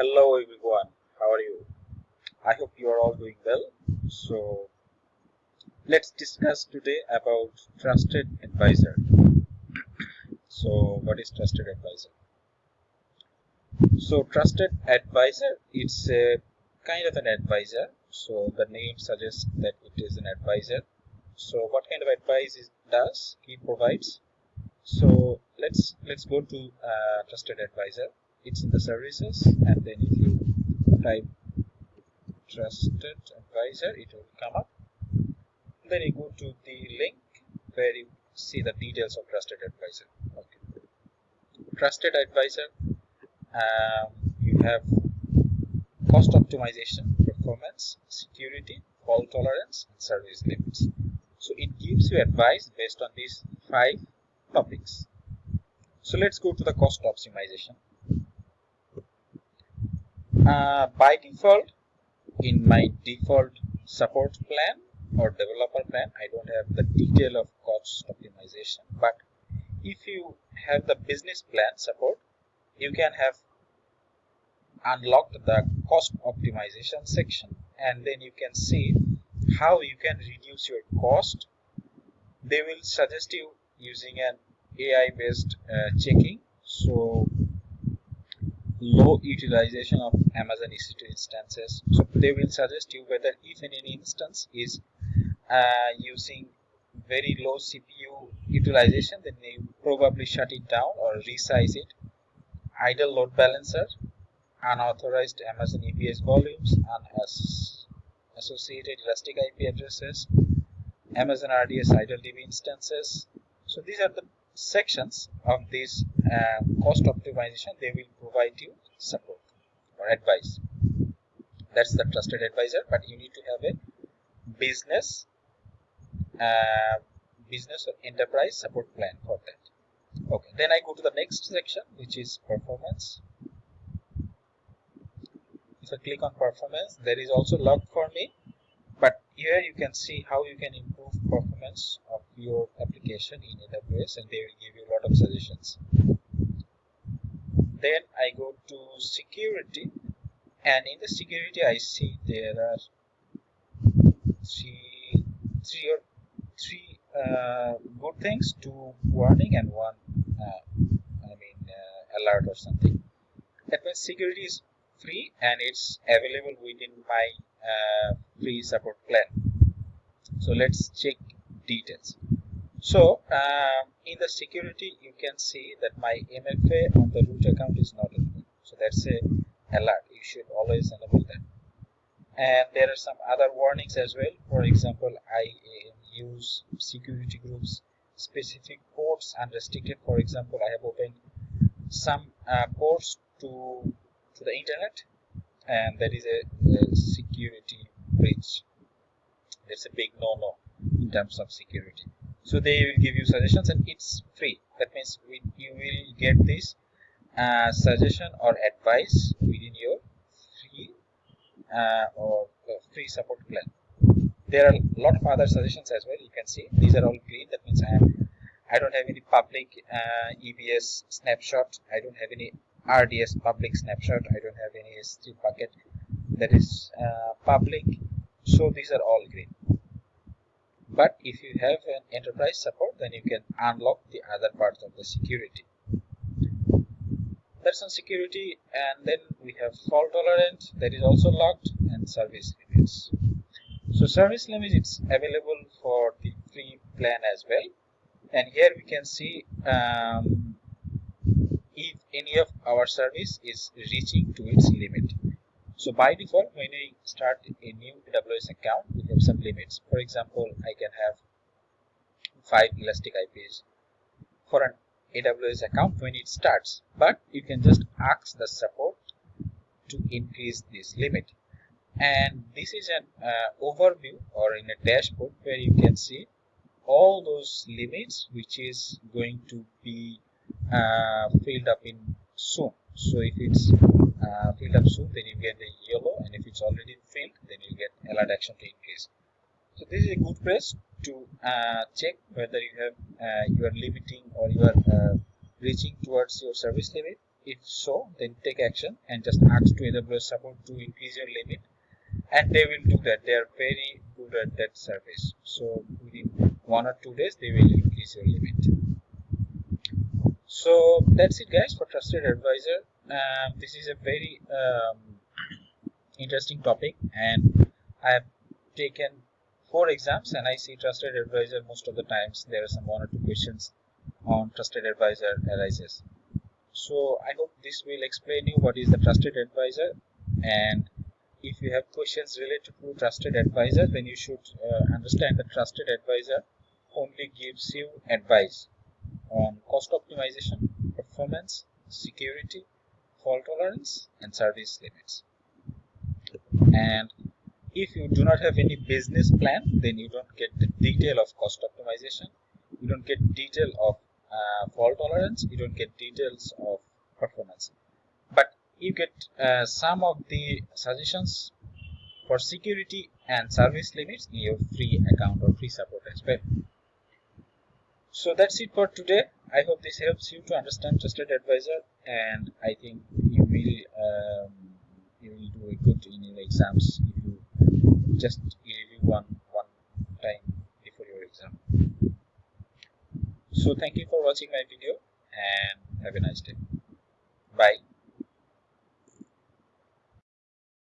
Hello everyone, how are you? I hope you are all doing well. So let's discuss today about trusted advisor. so what is trusted advisor? So trusted advisor, it's a kind of an advisor. So the name suggests that it is an advisor. So what kind of advice it does he provides? So let's let's go to uh, trusted advisor it's in the services and then if you type trusted advisor it will come up. Then you go to the link where you see the details of trusted advisor. Okay. Trusted advisor um, you have cost optimization performance security fault tolerance and service limits. So it gives you advice based on these five topics. So let's go to the cost optimization uh, by default in my default support plan or developer plan I don't have the detail of cost optimization. But if you have the business plan support you can have unlocked the cost optimization section. And then you can see how you can reduce your cost. They will suggest you using an AI based uh, checking. So low utilization of Amazon EC2 instances. So they will suggest you whether if any instance is uh, using very low CPU utilization, then they probably shut it down or resize it. Idle load balancer, unauthorized Amazon EBS volumes, and associated elastic IP addresses, Amazon RDS idle DB instances. So these are the sections of this cost optimization they will provide you support or advice. That's the trusted advisor but you need to have a business uh, business or enterprise support plan for that. Okay then i go to the next section which is performance. If i click on performance there is also log for me but here you can see how you can improve performance of your application in AWS and they will give you a lot of suggestions. Then I go to security. And in the security I see there are three, three or three uh, good things, two warning and one uh, I mean uh, alert or something. That means security is free and it's available within my uh, free support plan. So let's check details so uh, in the security you can see that my MFA on the root account is not enabled so that's a alert. You should always enable that. And there are some other warnings as well. For example I uh, use security groups specific ports unrestricted. For example I have opened some uh, ports to to the internet and that is a, a security breach. That's a big no-no in terms of security so they will give you suggestions and it's free that means we, you will get this uh, suggestion or advice within your free uh, or uh, free support plan there are a lot of other suggestions as well you can see these are all green that means i am i don't have any public uh, ebs snapshot i don't have any RDS public snapshot. I don't have any S3 bucket that is uh, public. So these are all green. But if you have an enterprise support, then you can unlock the other parts of the security. That's on security. And then we have fault tolerant that is also locked and service limits. So service limits it's available for the free plan as well. And here we can see um, if any of our service is reaching to its limit. So by default, when I start a new AWS account, we have some limits. For example, I can have five elastic IPs for an AWS account when it starts, but you can just ask the support to increase this limit. And this is an uh, overview or in a dashboard where you can see all those limits which is going to be uh, filled up in soon so if it's uh, filled up soon then you get the yellow and if it's already filled then you get alert action to increase. So this is a good place to uh, check whether you have uh, you are limiting or you are uh, reaching towards your service limit. If so then take action and just ask to AWS support to increase your limit and they will do that. They are very good at that service. So within one or two days they will increase your limit so that's it guys for trusted advisor. Um, this is a very um, interesting topic and I have taken four exams and I see trusted advisor most of the times. There are some one or two questions on trusted advisor arises. So I hope this will explain you what is the trusted advisor and if you have questions related to trusted advisor then you should uh, understand that trusted advisor only gives you advice on cost optimization performance security fault tolerance and service limits. And if you do not have any business plan then you don't get the detail of cost optimization. You don't get detail of uh, fault tolerance. You don't get details of performance. But you get uh, some of the suggestions for security and service limits in your free account or free support as well so that's it for today. I hope this helps you to understand trusted advisor and i think you will um, you will do a good in your exams if you just review one one time before your exam. So thank you for watching my video and have a nice day. Bye